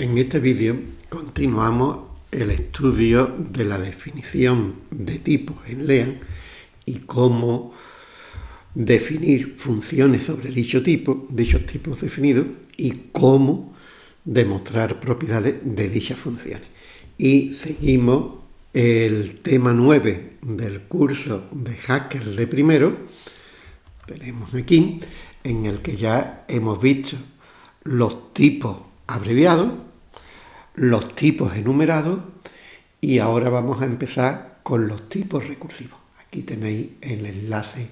En este vídeo continuamos el estudio de la definición de tipos en LEAN y cómo definir funciones sobre dicho tipo, dichos tipos definidos, y cómo demostrar propiedades de dichas funciones. Y seguimos el tema 9 del curso de Hacker de primero, tenemos aquí, en el que ya hemos visto los tipos abreviados, los tipos enumerados y ahora vamos a empezar con los tipos recursivos. Aquí tenéis el enlace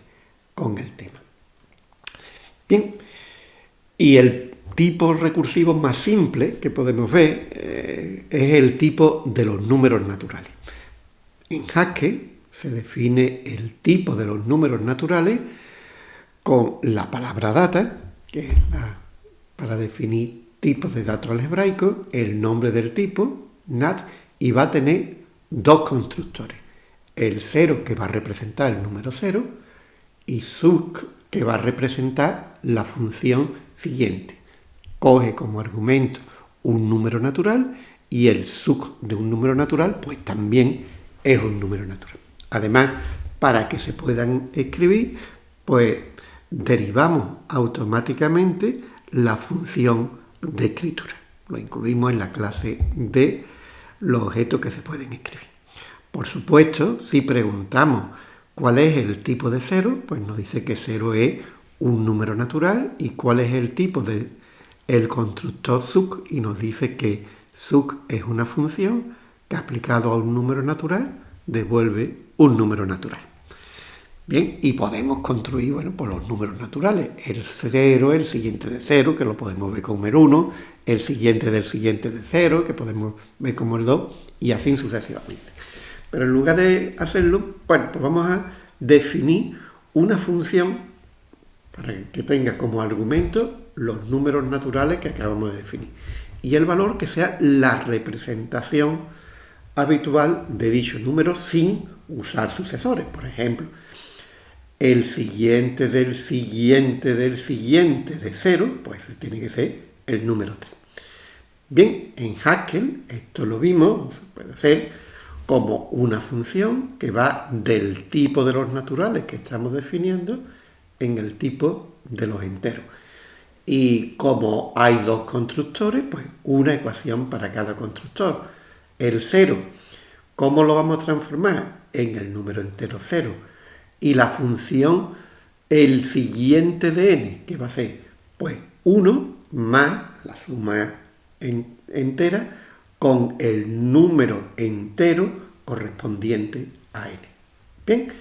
con el tema. Bien, y el tipo recursivo más simple que podemos ver eh, es el tipo de los números naturales. En Haskell se define el tipo de los números naturales con la palabra data, que es la, para definir tipos de datos algebraicos, el nombre del tipo, NAT, y va a tener dos constructores. El 0 que va a representar el número 0 y suc que va a representar la función siguiente. Coge como argumento un número natural y el suc de un número natural pues también es un número natural. Además, para que se puedan escribir, pues derivamos automáticamente la función de escritura. Lo incluimos en la clase de los objetos que se pueden escribir. Por supuesto, si preguntamos cuál es el tipo de cero, pues nos dice que cero es un número natural y cuál es el tipo de el constructor suc y nos dice que suc es una función que aplicado a un número natural devuelve un número natural. Bien, y podemos construir, bueno, por los números naturales. El 0, el siguiente de 0, que lo podemos ver como el 1, el siguiente del siguiente de 0, que podemos ver como el 2, y así sucesivamente. Pero en lugar de hacerlo, bueno, pues vamos a definir una función para que tenga como argumento los números naturales que acabamos de definir. Y el valor que sea la representación habitual de dicho número sin usar sucesores. Por ejemplo, el siguiente del siguiente del siguiente de 0, pues tiene que ser el número 3. Bien, en Haskell esto lo vimos, puede ser como una función que va del tipo de los naturales que estamos definiendo en el tipo de los enteros. Y como hay dos constructores, pues una ecuación para cada constructor. El 0, ¿cómo lo vamos a transformar? En el número entero 0 y la función el siguiente de n, que va a ser pues 1 más la suma entera con el número entero correspondiente a n. Bien,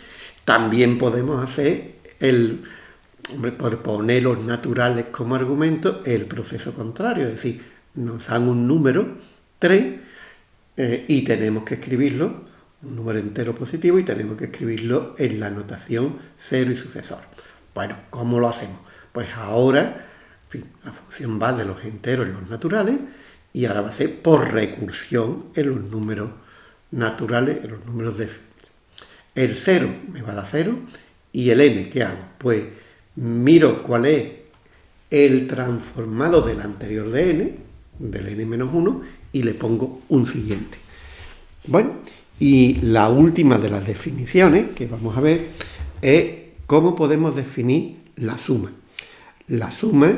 también podemos hacer el, por poner los naturales como argumento, el proceso contrario, es decir, nos dan un número 3 eh, y tenemos que escribirlo un número entero positivo y tenemos que escribirlo en la notación 0 y sucesor. Bueno, ¿cómo lo hacemos? Pues ahora, la función va de los enteros en los naturales y ahora va a ser por recursión en los números naturales, en los números de... El 0 me va a dar 0 y el n, ¿qué hago? Pues miro cuál es el transformado del anterior de n, del n menos 1, y le pongo un siguiente. Bueno, y la última de las definiciones que vamos a ver es cómo podemos definir la suma. La suma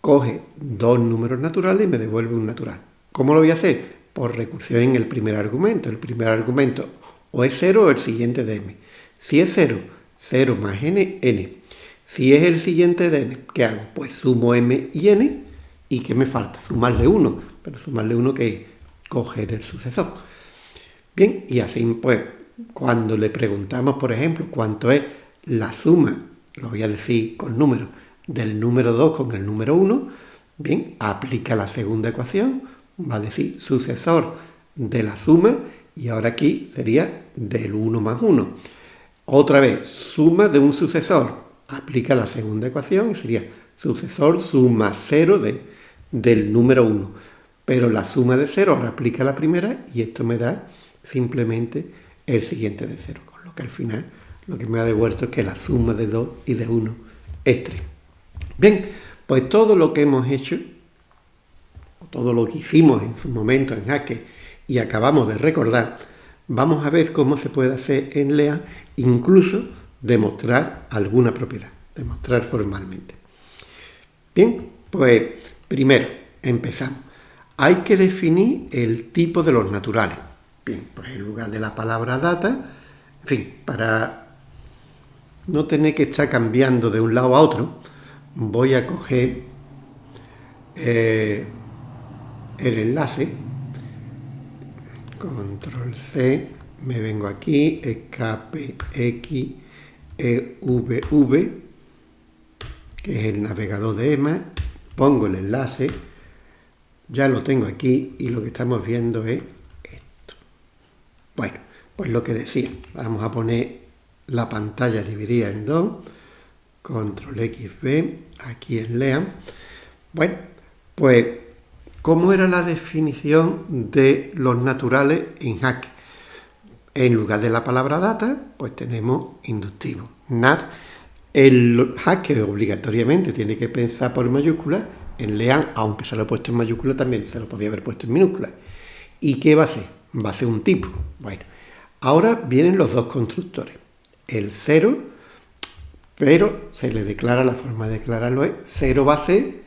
coge dos números naturales y me devuelve un natural. ¿Cómo lo voy a hacer? Por recursión en el primer argumento. El primer argumento o es 0 o el siguiente de m. Si es 0, 0 más n, n. Si es el siguiente de n, ¿qué hago? Pues sumo m y n. ¿Y qué me falta? Sumarle 1. Pero sumarle 1 que es coger el sucesor. Bien, y así pues, cuando le preguntamos, por ejemplo, cuánto es la suma, lo voy a decir con números, del número 2 con el número 1, bien, aplica la segunda ecuación, va a decir sucesor de la suma, y ahora aquí sería del 1 más 1. Otra vez, suma de un sucesor, aplica la segunda ecuación y sería sucesor suma 0 de, del número 1. Pero la suma de 0 ahora aplica la primera y esto me da simplemente el siguiente de 0, con lo que al final lo que me ha devuelto es que la suma de 2 y de 1 es 3. Bien, pues todo lo que hemos hecho, todo lo que hicimos en su momento en Jaque y acabamos de recordar, vamos a ver cómo se puede hacer en LEA, incluso demostrar alguna propiedad, demostrar formalmente. Bien, pues primero empezamos. Hay que definir el tipo de los naturales. Bien, pues en lugar de la palabra data, en fin, para no tener que estar cambiando de un lado a otro, voy a coger eh, el enlace, control C, me vengo aquí, escape X, EVV, que es el navegador de EMA, pongo el enlace, ya lo tengo aquí y lo que estamos viendo es. Bueno, pues lo que decía, vamos a poner la pantalla dividida en dos, control XB, aquí en LEAM. Bueno, pues, ¿cómo era la definición de los naturales en Hack? En lugar de la palabra data, pues tenemos inductivo. NAT, el Hack obligatoriamente tiene que pensar por mayúscula, en LEAM, aunque se lo he puesto en mayúscula, también se lo podía haber puesto en minúscula. ¿Y qué va a ser? Va a ser un tipo. Bueno, ahora vienen los dos constructores. El 0, pero se le declara, la forma de declararlo es 0 va a ser,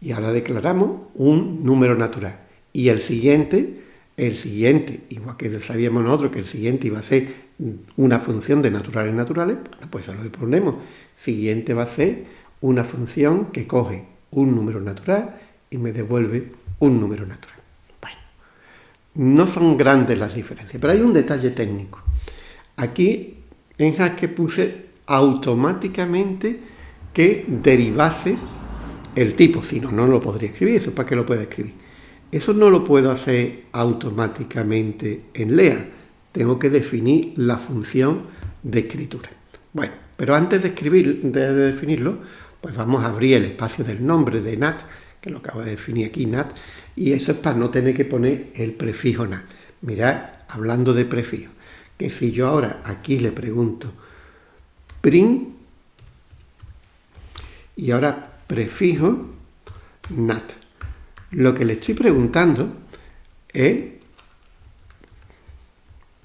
y ahora declaramos un número natural. Y el siguiente, el siguiente, igual que sabíamos nosotros que el siguiente iba a ser una función de naturales naturales, pues eso lo ponemos. Siguiente va a ser una función que coge un número natural y me devuelve un número natural. No son grandes las diferencias, pero hay un detalle técnico. Aquí en Haskell puse automáticamente que derivase el tipo, si no, no lo podría escribir, eso para qué lo puedo escribir. Eso no lo puedo hacer automáticamente en LEA, tengo que definir la función de escritura. Bueno, pero antes de escribir, de definirlo, pues vamos a abrir el espacio del nombre de NAT, lo acabo de definir aquí, NAT, y eso es para no tener que poner el prefijo NAT. Mirad, hablando de prefijo, que si yo ahora aquí le pregunto print, y ahora prefijo NAT, lo que le estoy preguntando es,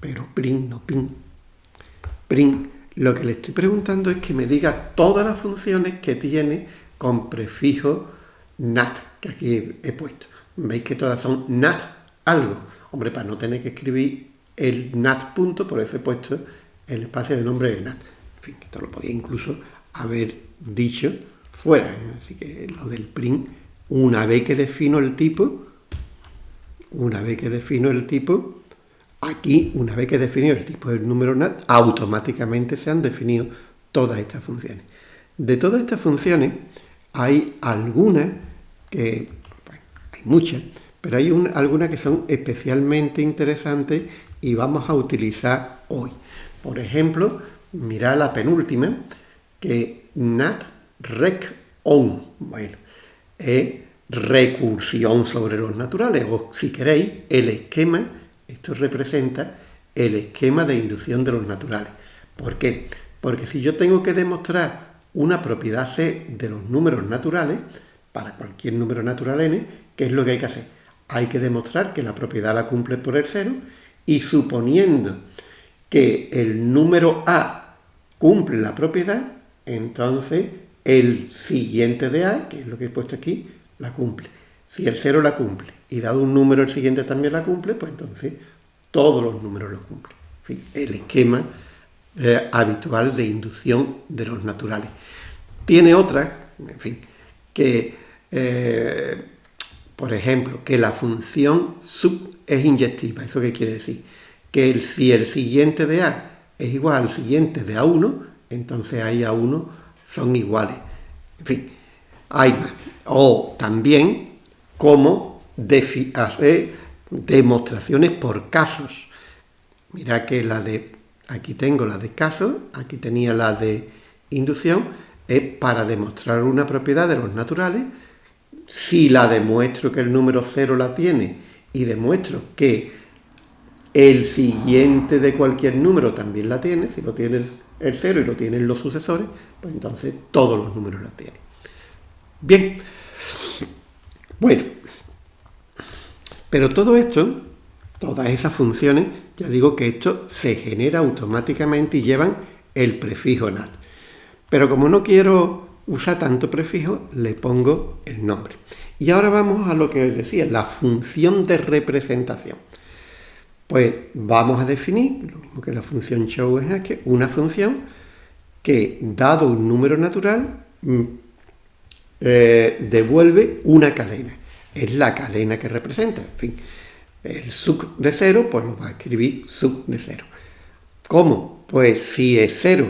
pero print, no pin, print, lo que le estoy preguntando es que me diga todas las funciones que tiene con prefijo nat, que aquí he puesto. Veis que todas son nat algo. Hombre, para no tener que escribir el nat punto, por eso he puesto el espacio de nombre de nat. En fin, esto lo podía incluso haber dicho fuera. ¿eh? Así que lo del print, una vez que defino el tipo, una vez que defino el tipo, Aquí, una vez que he definido el tipo del número NAT, automáticamente se han definido todas estas funciones. De todas estas funciones, hay algunas que, bueno, hay muchas, pero hay algunas que son especialmente interesantes y vamos a utilizar hoy. Por ejemplo, mirad la penúltima, que NAT rec on. Bueno, es recursión sobre los naturales, o si queréis, el esquema esto representa el esquema de inducción de los naturales. ¿Por qué? Porque si yo tengo que demostrar una propiedad C de los números naturales, para cualquier número natural n, ¿qué es lo que hay que hacer? Hay que demostrar que la propiedad la cumple por el cero y suponiendo que el número A cumple la propiedad, entonces el siguiente de A, que es lo que he puesto aquí, la cumple. Si el 0 la cumple y dado un número el siguiente también la cumple, pues entonces todos los números lo cumplen. el esquema eh, habitual de inducción de los naturales. Tiene otra, en fin, que, eh, por ejemplo, que la función sub es inyectiva. ¿Eso qué quiere decir? Que si el siguiente de A es igual al siguiente de A1, entonces A y A1 son iguales. En fin, hay más. O también cómo hacer demostraciones por casos. Mira que la de, aquí tengo la de casos, aquí tenía la de inducción, es para demostrar una propiedad de los naturales. Si la demuestro que el número 0 la tiene y demuestro que el siguiente de cualquier número también la tiene, si lo tiene el 0 y lo tienen los sucesores, pues entonces todos los números la tienen. Bien, bueno, Pero todo esto, todas esas funciones, ya digo que esto se genera automáticamente y llevan el prefijo NAT. Pero como no quiero usar tanto prefijo, le pongo el nombre. Y ahora vamos a lo que os decía, la función de representación. Pues vamos a definir, lo mismo que la función show es que una función que, dado un número natural, mm, eh, devuelve una cadena. Es la cadena que representa. En fin, el sub de cero, pues lo va a escribir sub de cero. ¿Cómo? Pues si es cero,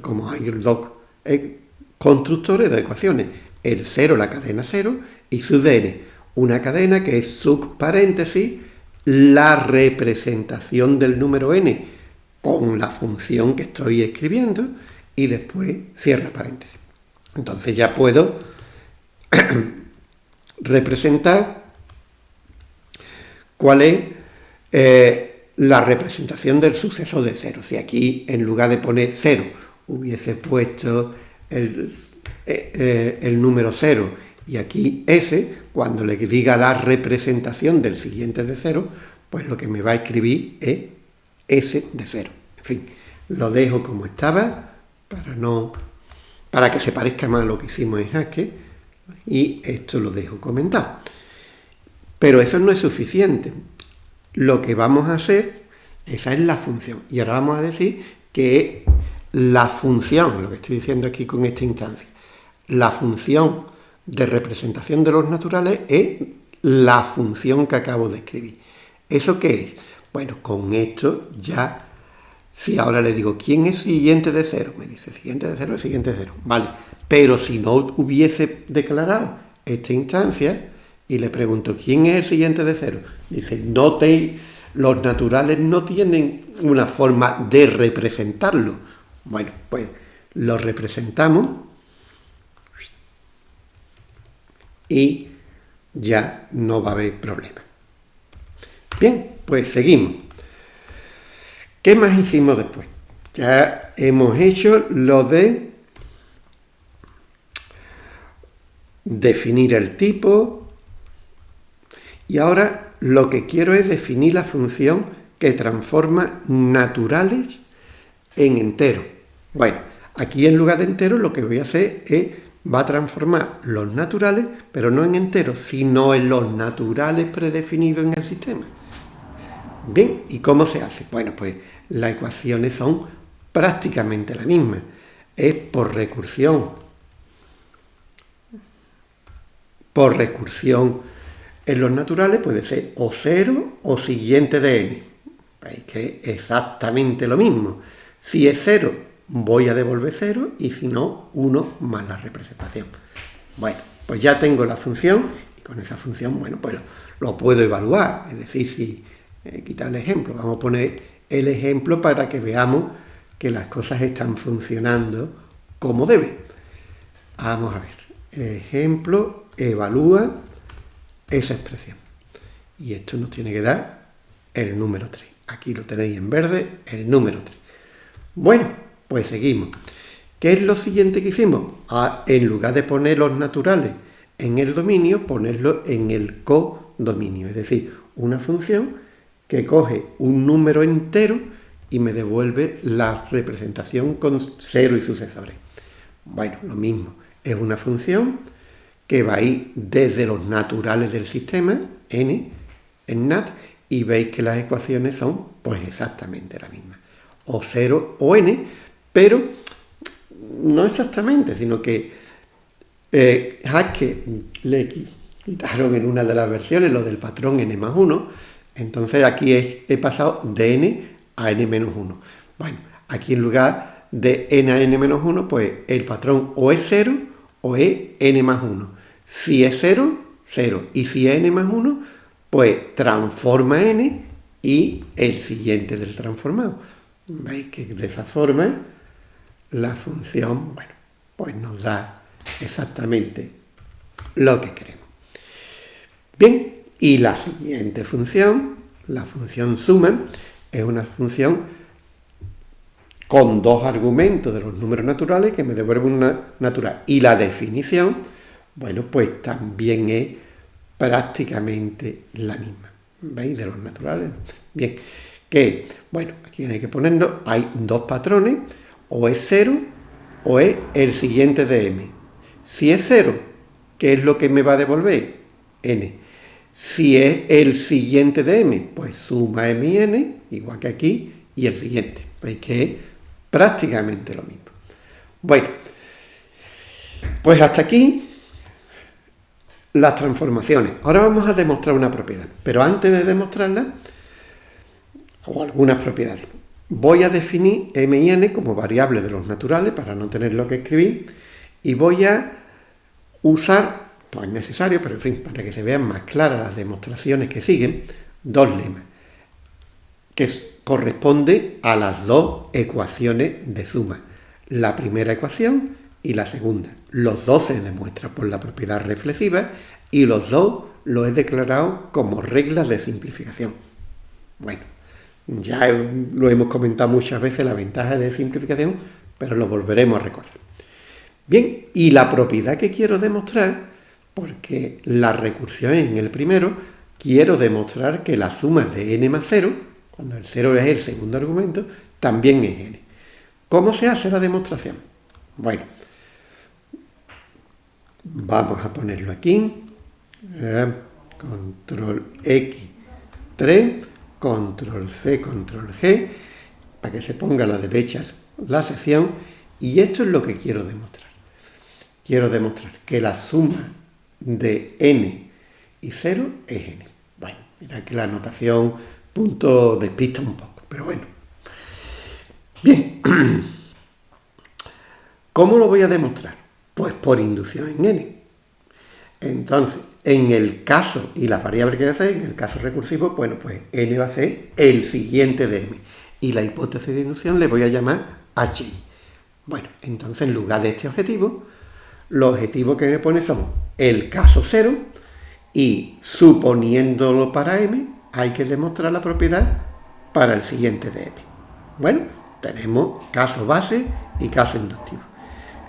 como hay dos eh, constructores de ecuaciones, el cero, la cadena cero, y de n, una cadena que es sub paréntesis la representación del número n con la función que estoy escribiendo y después cierra paréntesis. Entonces ya puedo representar cuál es eh, la representación del suceso de cero. Si aquí en lugar de poner cero hubiese puesto el, eh, eh, número cero y aquí S, cuando le diga la representación del siguiente de cero, pues lo que me va a escribir es S de cero. En fin, lo dejo como estaba para, no, para que se parezca más a lo que hicimos en Haskell y esto lo dejo comentado. Pero eso no es suficiente. Lo que vamos a hacer, esa es la función. Y ahora vamos a decir que la función, lo que estoy diciendo aquí con esta instancia, la función de representación de los naturales es la función que acabo de escribir. ¿Eso qué es? Bueno, con esto ya, si ahora le digo, ¿quién es siguiente de cero? Me dice, siguiente de cero es siguiente de cero. Vale, pero si no hubiese declarado esta instancia y le pregunto, ¿quién es el siguiente de cero? Dice, no te, los naturales no tienen una forma de representarlo. Bueno, pues lo representamos y ya no va a haber problema. Bien, pues seguimos. ¿Qué más hicimos después? Ya hemos hecho lo de definir el tipo y ahora lo que quiero es definir la función que transforma naturales en enteros. Bueno, aquí en lugar de enteros lo que voy a hacer es va a transformar los naturales, pero no en enteros, sino en los naturales predefinidos en el sistema. Bien, ¿y cómo se hace? Bueno, pues las ecuaciones son prácticamente la misma. Es por recursión. Por recursión en los naturales puede ser o cero o siguiente de n. Veis que es exactamente lo mismo. Si es cero, voy a devolver 0 y si no, 1 más la representación. Bueno, pues ya tengo la función y con esa función, bueno, pues lo, puedo evaluar. Es decir, si eh, quitar el ejemplo, vamos a poner el ejemplo para que veamos que las cosas están funcionando como deben. Vamos a ver. Ejemplo, evalúa esa expresión. Y esto nos tiene que dar el número 3. Aquí lo tenéis en verde, el número 3. Bueno, pues seguimos. ¿Qué es lo siguiente que hicimos? En lugar de poner los naturales en el dominio, ponerlo en el codominio. Es decir, una función que coge un número entero y me devuelve la representación con cero y sucesores. Bueno, lo mismo. Es una función que va a ir desde los naturales del sistema, n, en NAT, y veis que las ecuaciones son pues exactamente la misma. O 0 o n, pero no exactamente, sino que eh, Haskell le quitaron en una de las versiones lo del patrón n más 1, entonces aquí he, pasado de n a n menos 1. Bueno, aquí en lugar de n a n menos 1, pues el patrón o es 0 o es n más 1. Si es 0, 0. Y si es n más 1, pues transforma n y el siguiente del transformado. ¿Veis que de esa forma la función, bueno, pues nos da exactamente lo que queremos. Bien, y la siguiente función, la función suma, es una función con dos argumentos de los números naturales que me devuelven una natural. Y la definición, bueno, pues también es prácticamente la misma. ¿Veis? De los naturales. Bien, que, bueno, aquí hay que ponerlo, hay dos patrones, o es 0 o es el siguiente de m. Si es 0, ¿qué es lo que me va a devolver? n. Si es el siguiente de m, pues suma m y n, igual que aquí, y el siguiente. Veis que es prácticamente lo mismo. Bueno, pues hasta aquí las transformaciones. Ahora vamos a demostrar una propiedad, pero antes de demostrarla, o algunas propiedades, voy a definir m y n como variables de los naturales para no tenerlo que escribir y voy a usar, no es necesario, pero en fin, para que se vean más claras las demostraciones que siguen, dos lemas, que corresponde a las dos ecuaciones de suma. La primera ecuación y la segunda. Los dos se demuestran por la propiedad reflexiva y los dos lo he declarado como reglas de simplificación. Bueno, ya lo hemos comentado muchas veces, la ventaja de simplificación, pero lo volveremos a recordar. Bien, y la propiedad que quiero demostrar, porque la recursión en el primero, quiero demostrar que la suma de n más 0, cuando el 0 es el segundo argumento, también es n. ¿Cómo se hace la demostración? Bueno, Vamos a ponerlo aquí. Eh, control X3, control C, control G, para que se ponga a la derecha la sección. Y esto es lo que quiero demostrar. Quiero demostrar que la suma de n y 0 es n. Bueno, mira que la notación punto despista un poco, pero bueno. Bien, ¿cómo lo voy a demostrar? Pues por inducción en n. Entonces, en el caso, y las variables que hacer, en el caso recursivo, bueno, pues n va a ser el siguiente de m. Y la hipótesis de inducción le voy a llamar hi. Bueno, entonces en lugar de este objetivo, los objetivos que me pone son el caso 0 y suponiéndolo para m, hay que demostrar la propiedad para el siguiente de m. Bueno, tenemos caso base y caso inductivo.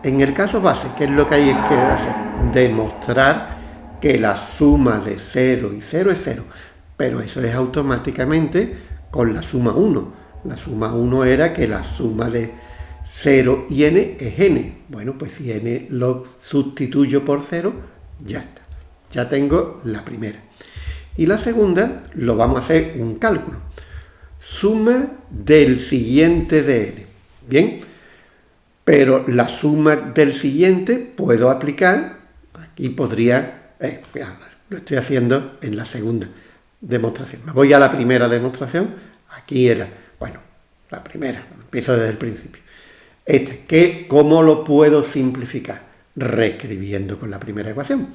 En el caso base, ¿qué es lo que hay que hacer? Demostrar que la suma de 0 y 0 es 0. Pero eso es automáticamente con la suma 1. La suma 1 era que la suma de 0 y n es n. Bueno, pues si n lo sustituyo por 0, ya está. Ya tengo la primera. Y la segunda, lo vamos a hacer un cálculo. Suma del siguiente de n. Bien, pero la suma del siguiente puedo aplicar, aquí podría, eh, lo estoy haciendo en la segunda demostración. Me voy a la primera demostración, aquí era, bueno, la primera, empiezo desde el principio. Este, ¿qué, ¿cómo lo puedo simplificar? Reescribiendo con la primera ecuación.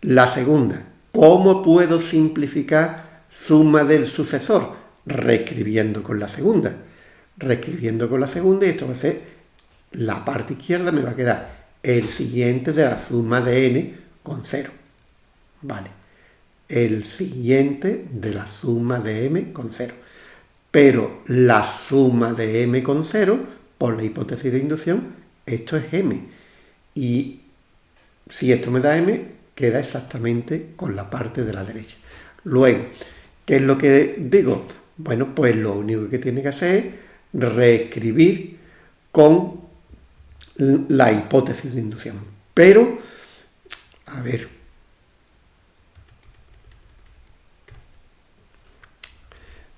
La segunda, ¿cómo puedo simplificar suma del sucesor? Reescribiendo con la segunda. Reescribiendo con la segunda y esto va a ser la parte izquierda me va a quedar el siguiente de la suma de n con 0. Vale. El siguiente de la suma de m con 0. Pero la suma de m con 0, por la hipótesis de inducción, esto es m. Y si esto me da m, queda exactamente con la parte de la derecha. Luego, ¿qué es lo que digo? Bueno, pues lo único que tiene que hacer es reescribir con la hipótesis de inducción. Pero, a ver,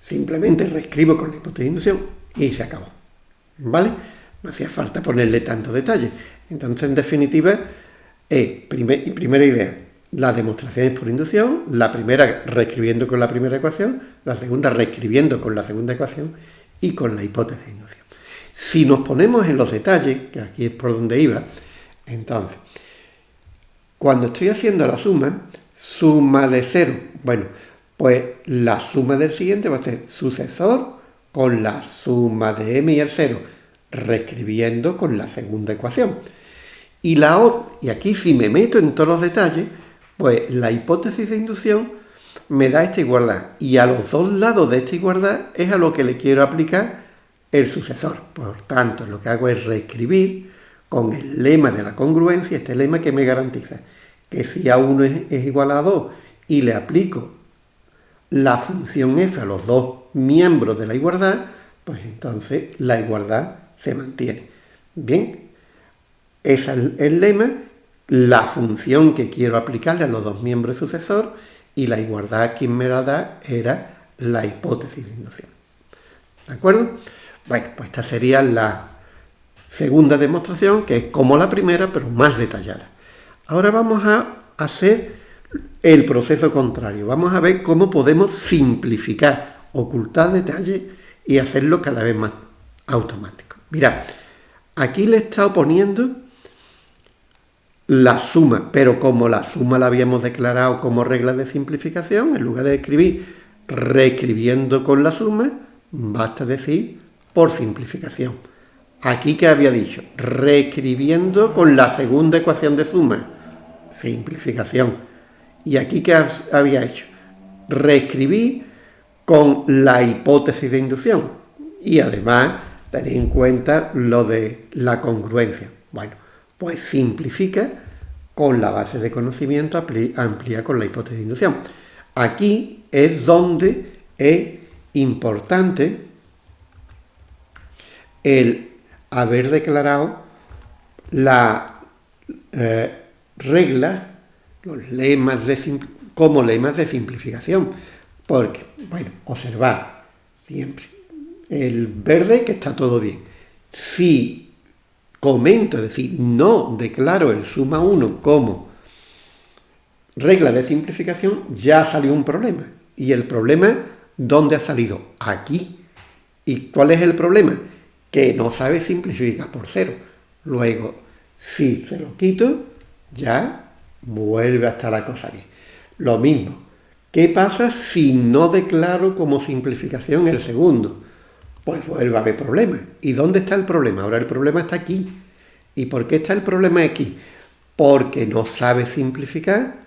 simplemente reescribo con la hipótesis de inducción y se acabó. ¿Vale? No hacía falta ponerle tanto detalle. Entonces, en definitiva, es primera idea, la demostración es por inducción, la primera reescribiendo con la primera ecuación, la segunda reescribiendo con la segunda ecuación y con la hipótesis de inducción. Si nos ponemos en los detalles, que aquí es por donde iba, entonces, cuando estoy haciendo la suma, suma de cero, bueno, pues la suma del siguiente va a ser sucesor con la suma de m y el cero, reescribiendo con la segunda ecuación. Y, la, y aquí si me meto en todos los detalles, pues la hipótesis de inducción me da esta igualdad. Y a los dos lados de esta igualdad es a lo que le quiero aplicar el sucesor. Por tanto, lo que hago es reescribir con el lema de la congruencia, este lema que me garantiza que si A1 es, igual a 2 y le aplico la función f a los dos miembros de la igualdad, pues entonces la igualdad se mantiene. Bien, ese es el, lema, la función que quiero aplicarle a los dos miembros sucesor y la igualdad quien me la da era la hipótesis de inducción. ¿De acuerdo? Bueno, pues esta sería la segunda demostración, que es como la primera, pero más detallada. Ahora vamos a hacer el proceso contrario. Vamos a ver cómo podemos simplificar, ocultar detalles y hacerlo cada vez más automático. Mirad, aquí le he estado poniendo la suma, pero como la suma la habíamos declarado como regla de simplificación, en lugar de escribir reescribiendo con la suma, basta decir por simplificación. Aquí que había dicho, reescribiendo con la segunda ecuación de suma, simplificación. Y aquí que había hecho, reescribí con la hipótesis de inducción. Y además, tener en cuenta lo de la congruencia. Bueno, pues simplifica con la base de conocimiento, amplía con la hipótesis de inducción. Aquí es donde es importante el haber declarado la eh, regla, los lemas de como lemas de simplificación. Porque, bueno, observar siempre el verde que está todo bien. Si comento, es decir, no declaro el suma 1 como regla de simplificación, ya salió un problema. Y el problema, ¿dónde ha salido? Aquí. ¿Y cuál es el problema? Que no sabe simplificar por cero. Luego, si se lo quito, ya vuelve a estar la cosa bien. Lo mismo, ¿qué pasa si no declaro como simplificación el segundo? Pues vuelve a haber problema. ¿Y dónde está el problema? Ahora el problema está aquí. ¿Y por qué está el problema aquí? Porque no sabe simplificar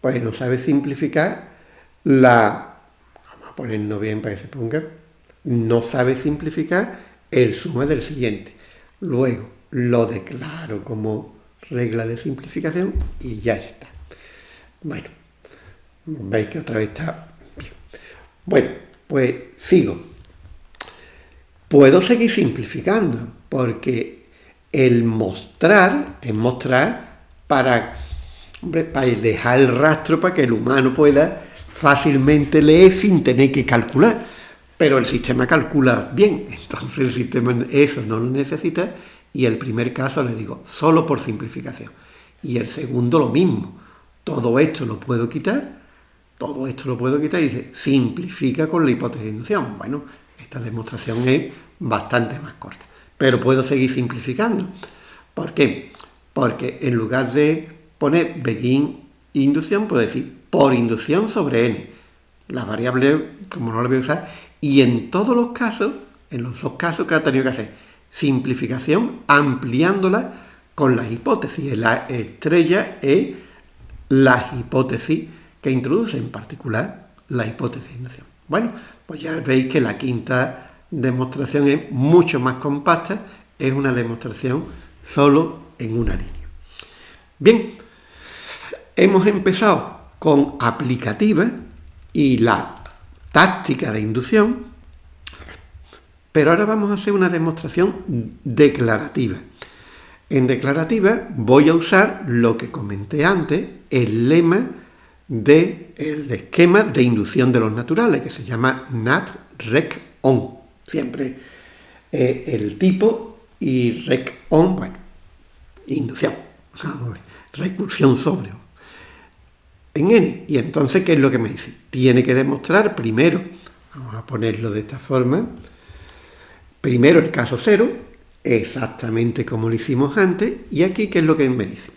pues no sabe simplificar la, vamos a ponerlo bien para que se ponga, no sabe simplificar el suma del siguiente. Luego lo declaro como regla de simplificación y ya está. Bueno, veis que otra vez está bien. Bueno, pues sigo. Puedo seguir simplificando porque el mostrar es mostrar para para dejar el rastro para que el humano pueda fácilmente leer sin tener que calcular. Pero el sistema calcula bien, entonces el sistema eso no lo necesita y el primer caso le digo, solo por simplificación. Y el segundo lo mismo, todo esto lo puedo quitar, todo esto lo puedo quitar y dice, simplifica con la hipótesis de inducción. Bueno, esta demostración es bastante más corta, pero puedo seguir simplificando. ¿Por qué? Porque en lugar de pone begin inducción, puede decir por inducción sobre n. La variable, como no la voy a usar, y en todos los casos, en los dos casos que ha tenido que hacer, simplificación ampliándola con las hipótesis. La estrella es la hipótesis que introduce, en particular la hipótesis de inducción. Bueno, pues ya veis que la quinta demostración es mucho más compacta, es una demostración solo en una línea. Bien, Hemos empezado con aplicativa y la táctica de inducción, pero ahora vamos a hacer una demostración declarativa. En declarativa voy a usar lo que comenté antes, el lema del esquema de inducción de los naturales, que se llama NAT-REC-ON. Siempre eh, el tipo y REC-ON, bueno, inducción, recursión sobre en n. Y entonces, ¿qué es lo que me dice? Tiene que demostrar primero, vamos a ponerlo de esta forma, primero el caso cero, exactamente como lo hicimos antes, y aquí, ¿qué es lo que me dice?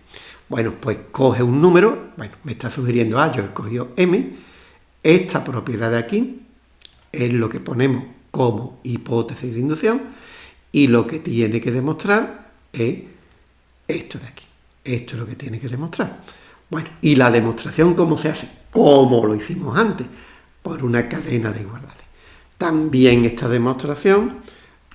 Bueno, pues coge un número, bueno, me está sugiriendo A, yo he cogido M, esta propiedad de aquí es lo que ponemos como hipótesis de inducción, y lo que tiene que demostrar es esto de aquí. Esto es lo que tiene que demostrar. Bueno, ¿y la demostración cómo se hace? Como lo hicimos antes, por una cadena de igualdades. También esta demostración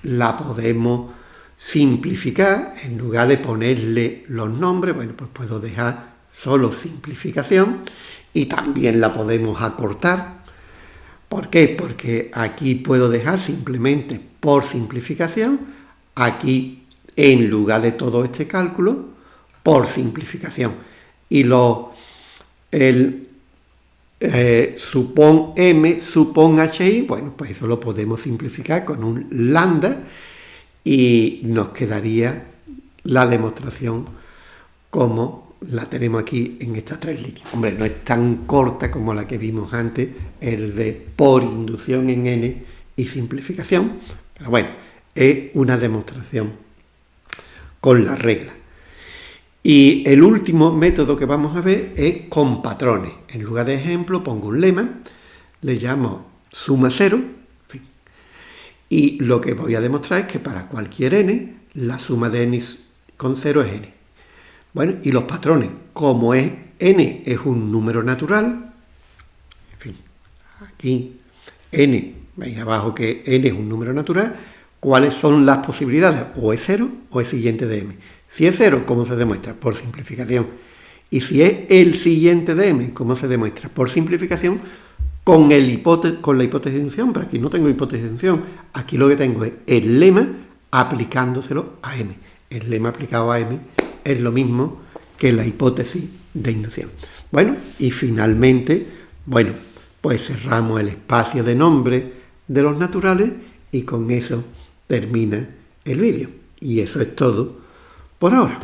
la podemos simplificar, en lugar de ponerle los nombres, bueno, pues puedo dejar solo simplificación y también la podemos acortar. ¿Por qué? Porque aquí puedo dejar simplemente por simplificación, aquí en lugar de todo este cálculo, por simplificación. Y lo, el eh, supón m, supón hi, bueno, pues eso lo podemos simplificar con un lambda y nos quedaría la demostración como la tenemos aquí en estas tres líneas. Hombre, no es tan corta como la que vimos antes, el de por inducción en n y simplificación, pero bueno, es una demostración con la regla. Y el último método que vamos a ver es con patrones. En lugar de ejemplo pongo un lema, le llamo suma cero, y lo que voy a demostrar es que para cualquier n, la suma de n con cero es n. Bueno, y los patrones, como es n es un número natural, en fin, aquí n, veis abajo que n es un número natural, ¿cuáles son las posibilidades? O es cero o es siguiente de m. Si es cero, ¿cómo se demuestra? Por simplificación. Y si es el siguiente de m, ¿cómo se demuestra? Por simplificación con, con la hipótesis de inducción, pero aquí no tengo hipótesis de inducción. Aquí lo que tengo es el lema aplicándoselo a m. El lema aplicado a m es lo mismo que la hipótesis de inducción. Bueno, y finalmente, bueno, pues cerramos el espacio de nombre de los naturales y con eso termina el vídeo. Y eso es todo por ahora.